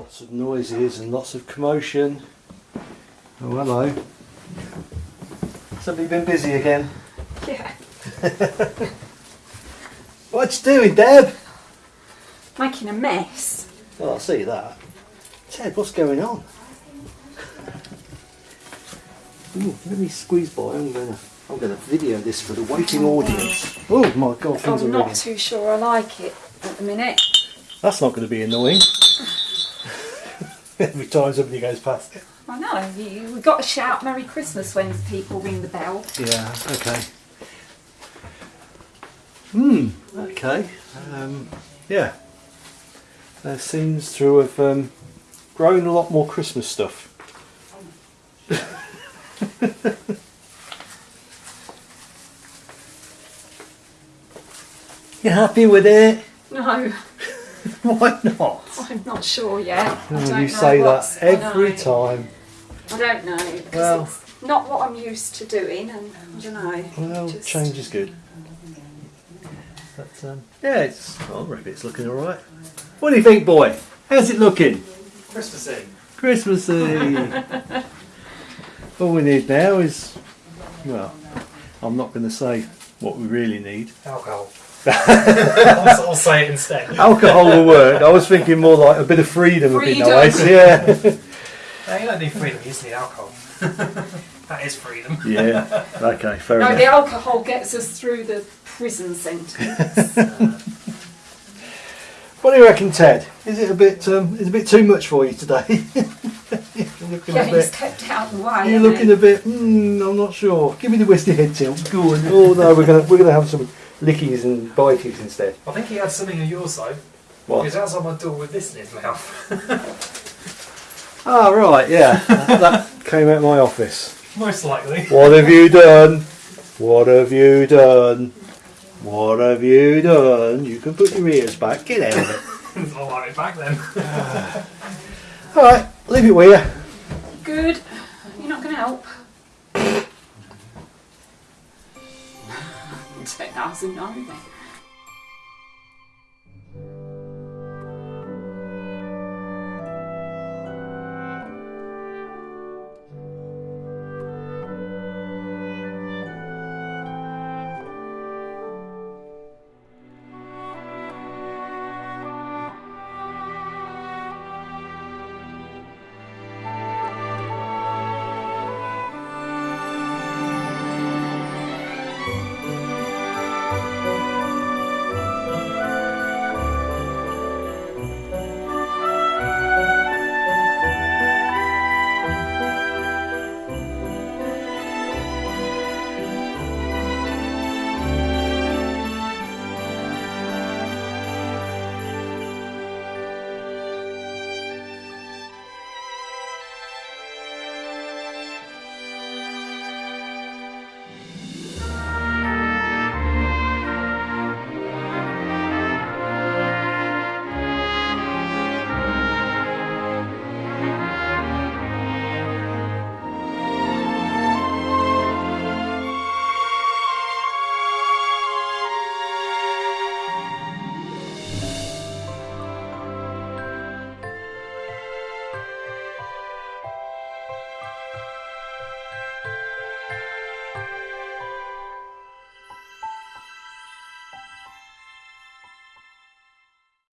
Lots of noises and lots of commotion. Oh, hello. Somebody been busy again? Yeah. What you doing, Deb? Making a mess. Oh, I see that. Ted, what's going on? Ooh, let me squeeze by. I'm gonna, I'm gonna video this for the waiting audience. Oh my God, things I'm not ready. too sure I like it at the minute. That's not going to be annoying. Every time somebody goes past it. I know, you, we've got to shout Merry Christmas when people ring the bell. Yeah. Okay. Hmm. Okay. Um, yeah. There seems to have um, grown a lot more Christmas stuff. you happy with it? No, Why not? I'm not sure yet. I Oh, don't you know say that what's- I every time. I don't know. Well- it's not what I'm used to doing, and I don't know. Well, just- change is good. But um, yeah, it's. Oh, I reckon it's looking all right. What do you think, boy? How's it looking? Christmassy. Christmassy. all we need now is, well, I'm not going to say what we really need. Alcohol. I'll, I'll say it instead. Alcohol will work. I was thinking more like a bit of freedom would be nice. Yeah. No, you don't need freedom, you just need alcohol. that is freedom. yeah. Okay. Fair No, enough. the alcohol gets us through the prison sentence. What do you reckon, Ted? Is it a bit? Um, is it a bit too much for you today? You're looking yeah, a he's bit. kept out the way. You're looking he? a bit. Mm, I'm not sure. Give me the whiskey head tilt. Go on. Oh no, we're gonna we're gonna have some lickies and biteys instead. I think he had something on your side. He What? was outside my door with this in his mouth. Ah right, yeah. that came out of my office. Most likely. What have you done? What have you done? What have you done? You can put your ears back. Get out of it. I'll have it back then. All right, leave it with you. Good. You're not going to help. Ten thousand, no.